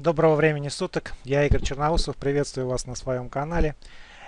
Доброго времени суток, я Игорь Черноусов, приветствую вас на своем канале.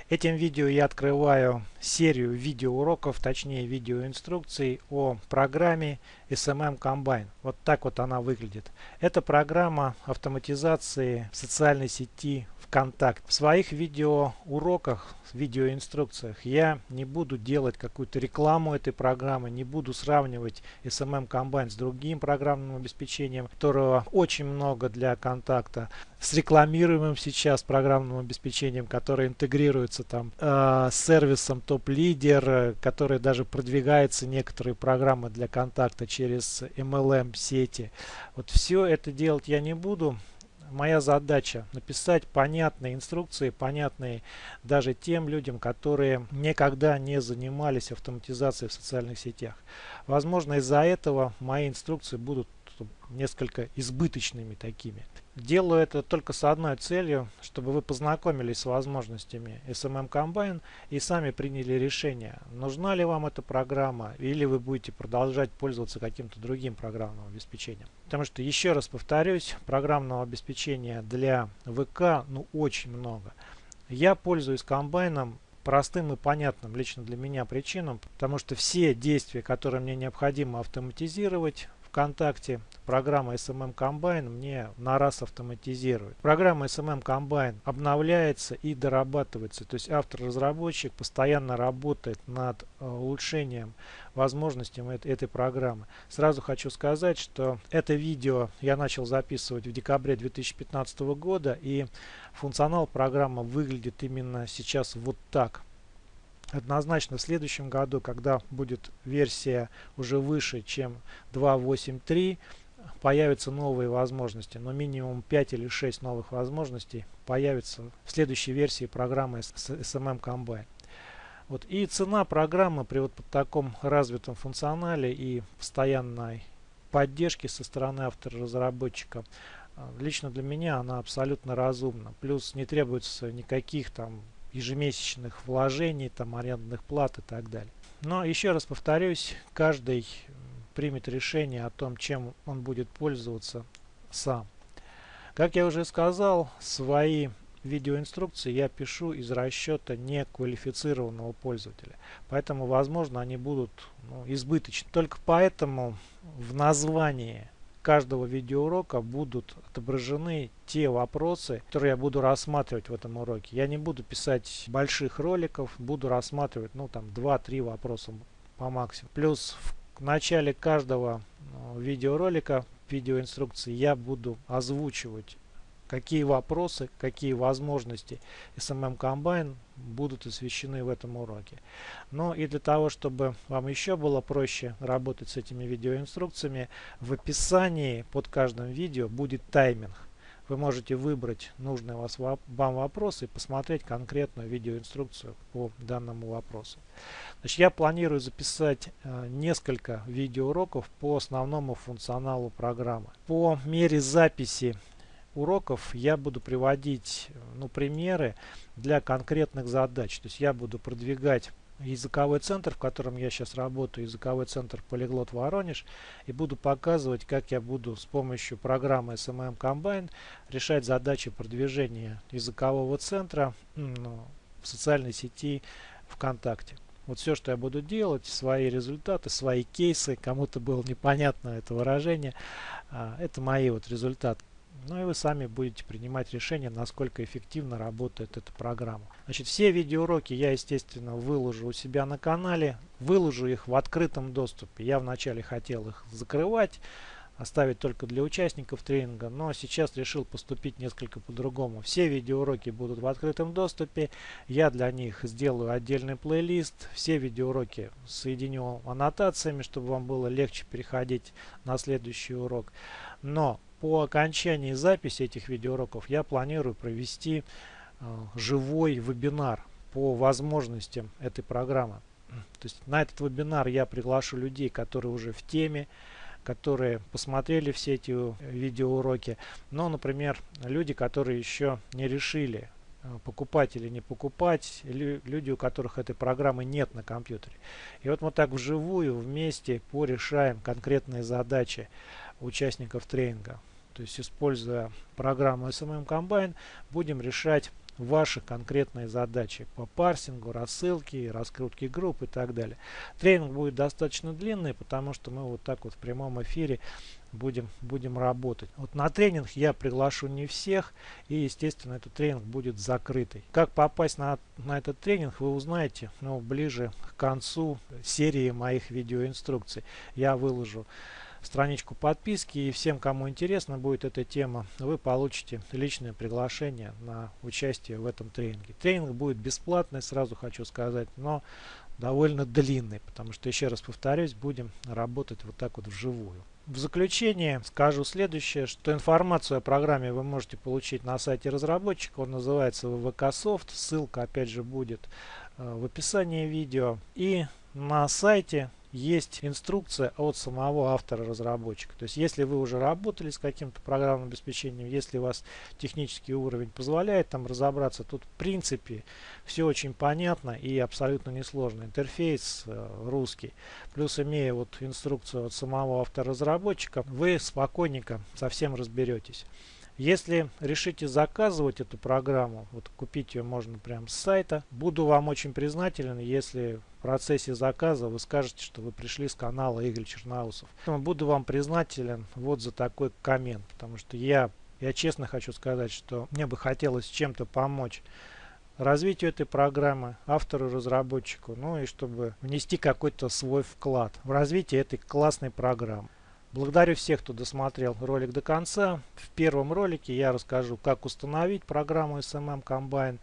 Этим видео я открываю серию видеоуроков, точнее видеоинструкций о программе SMM Combine. Вот так вот она выглядит. Это программа автоматизации социальной сети контакт. В своих видеоуроках, видеоинструкциях я не буду делать какую-то рекламу этой программы, не буду сравнивать SMM Combine с другим программным обеспечением, которого очень много для контакта, с рекламируемым сейчас программным обеспечением, которое интегрируется там э, с сервисом Top Leader, который даже продвигается некоторые программы для контакта через MLM сети. Вот все это делать я не буду моя задача написать понятные инструкции, понятные даже тем людям, которые никогда не занимались автоматизацией в социальных сетях. Возможно, из-за этого мои инструкции будут несколько избыточными такими. Делаю это только с одной целью, чтобы вы познакомились с возможностями SMM Combine и сами приняли решение, нужна ли вам эта программа или вы будете продолжать пользоваться каким-то другим программным обеспечением. Потому что, еще раз повторюсь, программного обеспечения для ВК ну очень много. Я пользуюсь комбайном простым и понятным лично для меня причинам, потому что все действия, которые мне необходимо автоматизировать, ВКонтакте программа SMM Combine мне на раз автоматизирует. Программа SMM Combine обновляется и дорабатывается. То есть автор-разработчик постоянно работает над э, улучшением возможностей этой программы. Сразу хочу сказать, что это видео я начал записывать в декабре 2015 года и функционал программы выглядит именно сейчас вот так. Однозначно в следующем году, когда будет версия уже выше, чем 2.8.3, появятся новые возможности, но минимум 5 или 6 новых возможностей появится в следующей версии программы SMM Combine. Вот. И цена программы при вот таком развитом функционале и постоянной поддержке со стороны автора-разработчика а, лично для меня она абсолютно разумна. Плюс не требуется никаких там ежемесячных вложений, там арендных плат и так далее. Но еще раз повторюсь, каждый примет решение о том, чем он будет пользоваться сам. Как я уже сказал, свои видеоинструкции я пишу из расчета неквалифицированного пользователя. Поэтому, возможно, они будут ну, избыточны. Только поэтому в названии каждого видеоурока будут отображены те вопросы, которые я буду рассматривать в этом уроке. Я не буду писать больших роликов, буду рассматривать ну там 2-3 вопроса по максимуму. Плюс в начале каждого ну, видеоролика, видеоинструкции я буду озвучивать какие вопросы, какие возможности SMM Combine будут освещены в этом уроке. Ну и для того, чтобы вам еще было проще работать с этими видеоинструкциями, в описании под каждым видео будет тайминг. Вы можете выбрать нужный вас, вам вопрос и посмотреть конкретную видеоинструкцию по данному вопросу. Значит, я планирую записать э, несколько видеоуроков по основному функционалу программы. По мере записи уроков я буду приводить ну, примеры для конкретных задач. То есть я буду продвигать языковой центр, в котором я сейчас работаю, языковой центр Полиглот Воронеж, и буду показывать, как я буду с помощью программы SMM Combine решать задачи продвижения языкового центра ну, в социальной сети ВКонтакте. Вот все, что я буду делать, свои результаты, свои кейсы, кому-то было непонятно это выражение, а, это мои вот результаты. Ну и вы сами будете принимать решение, насколько эффективно работает эта программа. Значит, все видеоуроки я, естественно, выложу у себя на канале. Выложу их в открытом доступе. Я вначале хотел их закрывать, оставить только для участников тренинга, но сейчас решил поступить несколько по-другому. Все видеоуроки будут в открытом доступе. Я для них сделаю отдельный плейлист. Все видеоуроки соединю аннотациями, чтобы вам было легче переходить на следующий урок. Но по окончании записи этих видеоуроков я планирую провести э, живой вебинар по возможностям этой программы. То есть на этот вебинар я приглашу людей, которые уже в теме, которые посмотрели все эти э, видеоуроки. Но, например, люди, которые еще не решили, э, покупать или не покупать, или люди, у которых этой программы нет на компьютере. И вот мы так вживую вместе порешаем конкретные задачи участников тренинга. То есть используя программу SMM Combine будем решать ваши конкретные задачи по парсингу, рассылке, раскрутке групп и так далее. Тренинг будет достаточно длинный, потому что мы вот так вот в прямом эфире будем, будем работать. Вот на тренинг я приглашу не всех и естественно этот тренинг будет закрытый. Как попасть на, на этот тренинг вы узнаете ну, ближе к концу серии моих видеоинструкций. Я выложу страничку подписки и всем, кому интересна будет эта тема, вы получите личное приглашение на участие в этом тренинге. Тренинг будет бесплатный, сразу хочу сказать, но довольно длинный, потому что, еще раз повторюсь, будем работать вот так вот вживую. В заключение скажу следующее, что информацию о программе вы можете получить на сайте разработчика, он называется VKSoft, ссылка опять же будет э, в описании видео. И на сайте есть инструкция от самого автора-разработчика. То есть, если вы уже работали с каким-то программным обеспечением, если у вас технический уровень позволяет там разобраться, тут в принципе все очень понятно и абсолютно несложно. Интерфейс э, русский. Плюс имея вот инструкцию от самого автора-разработчика, вы спокойненько совсем разберетесь. Если решите заказывать эту программу, вот купить ее можно прямо с сайта, буду вам очень признателен, если в процессе заказа вы скажете, что вы пришли с канала Игорь Черноусов. Буду вам признателен вот за такой коммент, потому что я, я честно хочу сказать, что мне бы хотелось чем-то помочь развитию этой программы, автору, разработчику, ну и чтобы внести какой-то свой вклад в развитие этой классной программы. Благодарю всех, кто досмотрел ролик до конца. В первом ролике я расскажу, как установить программу SMM Combine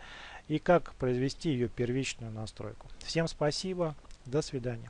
и как произвести ее первичную настройку. Всем спасибо, до свидания.